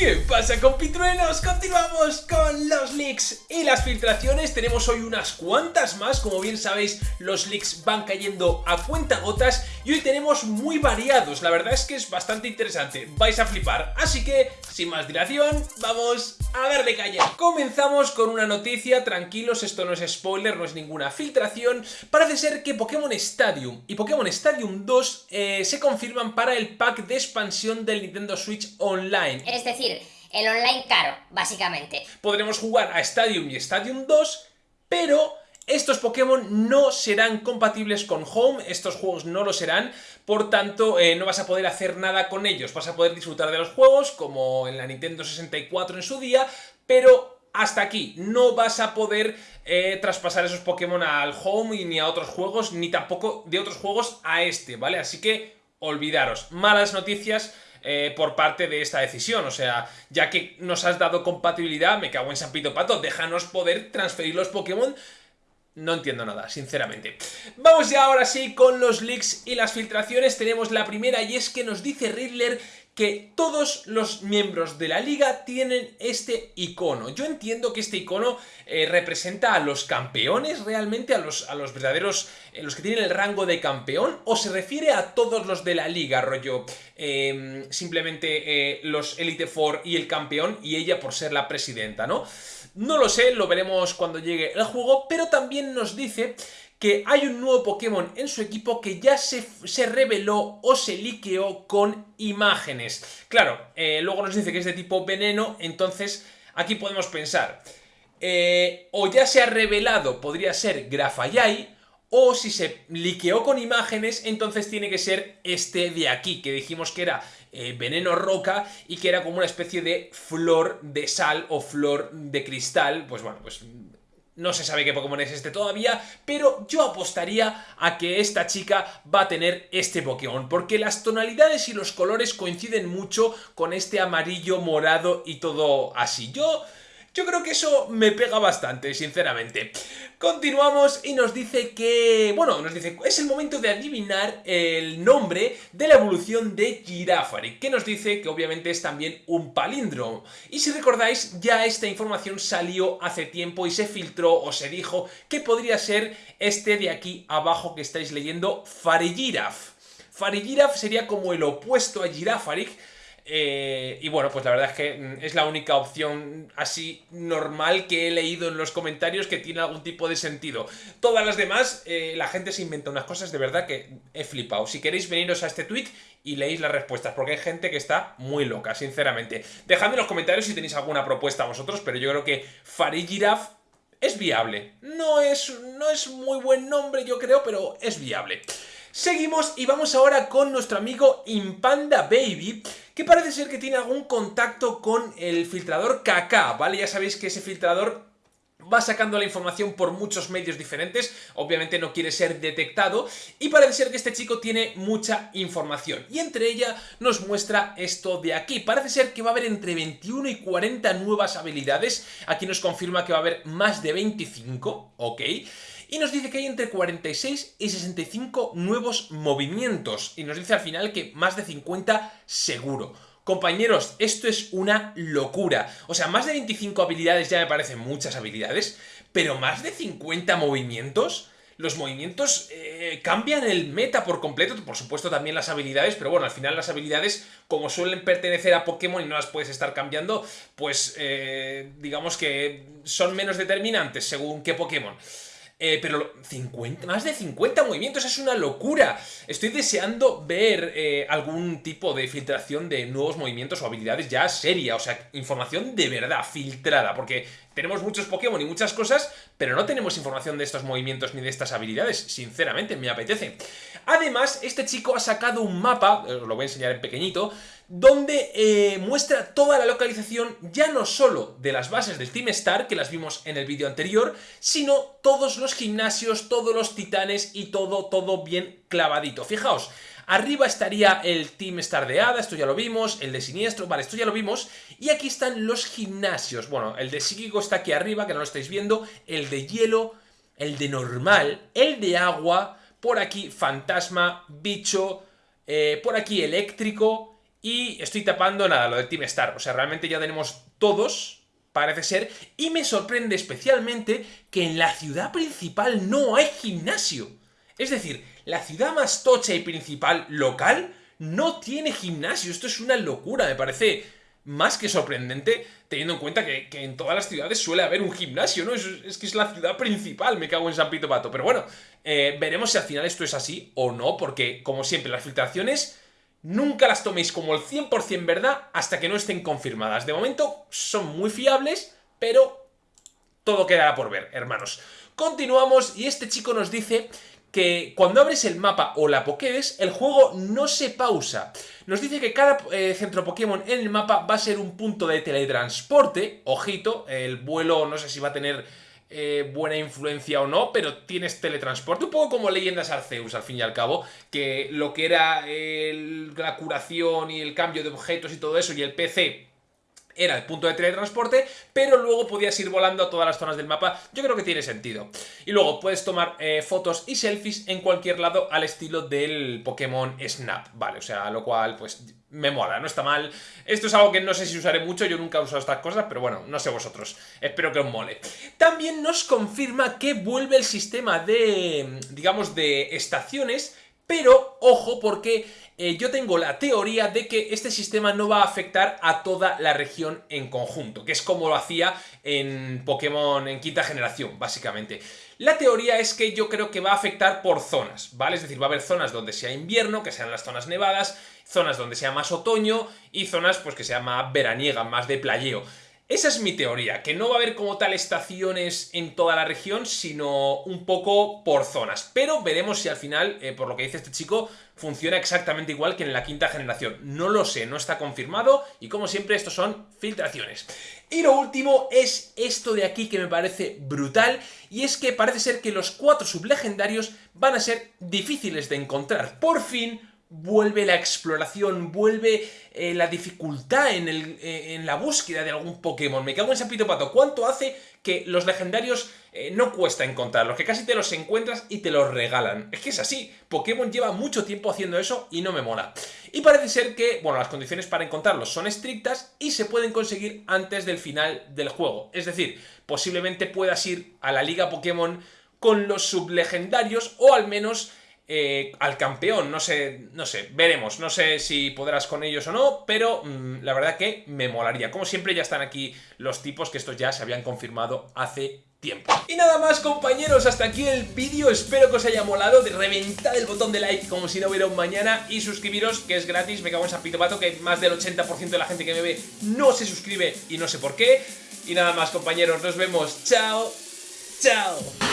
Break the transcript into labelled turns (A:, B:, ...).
A: ¿Qué pasa compitruenos? Continuamos con los leaks y las filtraciones, tenemos hoy unas cuantas más, como bien sabéis los leaks van cayendo a cuenta gotas y hoy tenemos muy variados, la verdad es que es bastante interesante, vais a flipar, así que sin más dilación, vamos a darle caña. Comenzamos con una noticia, tranquilos, esto no es spoiler, no es ninguna filtración, parece ser que Pokémon Stadium y Pokémon Stadium 2 eh, se confirman para el pack de expansión del Nintendo Switch Online.
B: Es decir, el online caro, básicamente.
A: Podremos jugar a Stadium y Stadium 2, pero estos Pokémon no serán compatibles con Home, estos juegos no lo serán, por tanto eh, no vas a poder hacer nada con ellos, vas a poder disfrutar de los juegos como en la Nintendo 64 en su día, pero hasta aquí, no vas a poder eh, traspasar esos Pokémon al Home ni a otros juegos, ni tampoco de otros juegos a este, ¿vale? Así que olvidaros, malas noticias eh, por parte de esta decisión. O sea, ya que nos has dado compatibilidad, me cago en San Pito Pato, déjanos poder transferir los Pokémon no entiendo nada, sinceramente. Vamos ya ahora sí con los leaks y las filtraciones. Tenemos la primera y es que nos dice Riddler que todos los miembros de la liga tienen este icono. Yo entiendo que este icono eh, representa a los campeones realmente, a los, a los verdaderos, eh, los que tienen el rango de campeón, o se refiere a todos los de la liga, rollo, em, simplemente eh, los Elite Four y el campeón y ella por ser la presidenta, ¿no? No lo sé, lo veremos cuando llegue el juego, pero también nos dice que hay un nuevo Pokémon en su equipo que ya se, reveló o se liqueó con imágenes. Claro, eh, luego nos dice que es de tipo veneno, entonces aquí podemos pensar, eh, o ya se ha revelado, podría ser Grafayai, o si se liqueó con imágenes, entonces tiene que ser este de aquí, que dijimos que era eh, veneno roca y que era como una especie de flor de sal o flor de cristal, pues bueno, pues no se sabe qué Pokémon es este todavía, pero yo apostaría a que esta chica va a tener este Pokémon, porque las tonalidades y los colores coinciden mucho con este amarillo, morado y todo así. Yo yo creo que eso me pega bastante, sinceramente. Continuamos y nos dice que... Bueno, nos dice, es el momento de adivinar el nombre de la evolución de Girafari, que nos dice que obviamente es también un palíndromo. Y si recordáis, ya esta información salió hace tiempo y se filtró o se dijo que podría ser este de aquí abajo que estáis leyendo, Farigiraf. Farigiraf sería como el opuesto a Girafarig, eh, y bueno, pues la verdad es que mm, es la única opción así normal que he leído en los comentarios que tiene algún tipo de sentido. Todas las demás, eh, la gente se inventa unas cosas de verdad que he flipado. Si queréis veniros a este tweet y leéis las respuestas, porque hay gente que está muy loca, sinceramente. Dejadme en los comentarios si tenéis alguna propuesta vosotros, pero yo creo que Farigiraf es viable. No es, no es muy buen nombre, yo creo, pero es viable. Seguimos y vamos ahora con nuestro amigo Impanda Baby, que parece ser que tiene algún contacto con el filtrador KK, ¿vale? Ya sabéis que ese filtrador va sacando la información por muchos medios diferentes, obviamente no quiere ser detectado, y parece ser que este chico tiene mucha información, y entre ella nos muestra esto de aquí, parece ser que va a haber entre 21 y 40 nuevas habilidades, aquí nos confirma que va a haber más de 25, ¿ok? Y nos dice que hay entre 46 y 65 nuevos movimientos y nos dice al final que más de 50 seguro. Compañeros, esto es una locura. O sea, más de 25 habilidades ya me parecen muchas habilidades, pero más de 50 movimientos los movimientos eh, cambian el meta por completo, por supuesto también las habilidades, pero bueno, al final las habilidades, como suelen pertenecer a Pokémon y no las puedes estar cambiando, pues eh, digamos que son menos determinantes según qué Pokémon. Eh, pero 50, más de 50 movimientos es una locura. Estoy deseando ver eh, algún tipo de filtración de nuevos movimientos o habilidades ya seria, o sea, información de verdad, filtrada, porque tenemos muchos Pokémon y muchas cosas, pero no tenemos información de estos movimientos ni de estas habilidades, sinceramente, me apetece. Además, este chico ha sacado un mapa, os lo voy a enseñar en pequeñito, donde eh, muestra toda la localización ya no solo de las bases del Team Star, que las vimos en el vídeo anterior, sino todos los gimnasios, todos los titanes y todo, todo bien clavadito. Fijaos, Arriba estaría el Team Star de Hada, esto ya lo vimos, el de Siniestro, vale, esto ya lo vimos. Y aquí están los gimnasios. Bueno, el de Psíquico está aquí arriba, que no lo estáis viendo. El de Hielo, el de Normal, el de Agua, por aquí Fantasma, Bicho, eh, por aquí Eléctrico Y estoy tapando nada, lo de Team Star. O sea, realmente ya tenemos todos, parece ser. Y me sorprende especialmente que en la ciudad principal no hay gimnasio. Es decir, la ciudad más tocha y principal local no tiene gimnasio. Esto es una locura, me parece más que sorprendente teniendo en cuenta que, en todas las ciudades suele haber un gimnasio, ¿no? Es, que es la ciudad principal, me cago en San Pito Pato. Pero bueno, eh, veremos si al final esto es así o no, porque como siempre, las filtraciones nunca las toméis como el 100% verdad hasta que no estén confirmadas. De momento son muy fiables, pero todo quedará por ver, hermanos. Continuamos y este chico nos dice que cuando abres el mapa o la Pokédex, el juego no se pausa. Nos dice que cada eh, centro Pokémon en el mapa va a ser un punto de teletransporte. Ojito, el vuelo no sé si va a tener eh, buena influencia o no, pero tienes teletransporte, un poco como Leyendas Arceus al fin y al cabo, que lo que era la curación y el cambio de objetos y todo eso y el PC era el punto de teletransporte, pero luego podías ir volando a todas las zonas del mapa. Yo creo que tiene sentido. Y luego puedes tomar eh, fotos y selfies en cualquier lado al estilo del Pokémon Snap, ¿vale? O sea, lo cual, pues, me mola, no está mal. Esto es algo que no sé si usaré mucho, yo nunca he usado estas cosas, pero bueno, no sé vosotros. Espero que os mole. También nos confirma que vuelve el sistema de, digamos, de estaciones, pero, ojo, porque eh, yo tengo la teoría de que este sistema no va a afectar a toda la región en conjunto, que es como lo hacía en Pokémon en quinta generación, básicamente. La teoría es que yo creo que va a afectar por zonas, ¿vale? Es decir, va a haber zonas donde sea invierno, que sean las zonas nevadas, zonas donde sea más otoño y zonas pues que sea más veraniega, más de playeo. Esa es mi teoría, que no va a haber como tal estaciones en toda la región, sino un poco por zonas. Pero veremos si al final, eh, por lo que dice este chico, funciona exactamente igual que en la quinta generación. No lo sé, no está confirmado y como siempre estos son filtraciones. Y lo último es esto de aquí que me parece brutal y es que parece ser que los cuatro sublegendarios van a ser difíciles de encontrar. Por fin vuelve la exploración, vuelve eh, la dificultad en, el, eh, en, la búsqueda de algún Pokémon. Me cago en Sapito Pato. ¿Cuánto hace que los legendarios eh, no cuesta encontrarlos? Que casi te los encuentras y te los regalan. Es que es así. Pokémon lleva mucho tiempo haciendo eso y no me mola. Y parece ser que, bueno, las condiciones para encontrarlos son estrictas y se pueden conseguir antes del final del juego. Es decir, posiblemente puedas ir a la Liga Pokémon con los sublegendarios o al menos eh, al campeón, no sé, no sé, veremos, no sé si podrás con ellos o no, pero mm, la verdad que me molaría. Como siempre ya están aquí los tipos que estos ya se habían confirmado hace tiempo. Y nada más compañeros, hasta aquí el vídeo, espero que os haya molado, de reventar el botón de like como si no hubiera un mañana y suscribiros que es gratis, me cago en San Pito Pato que más del 80% de la gente que me ve no se suscribe y no sé por qué. Y nada más compañeros, nos vemos, chao, chao.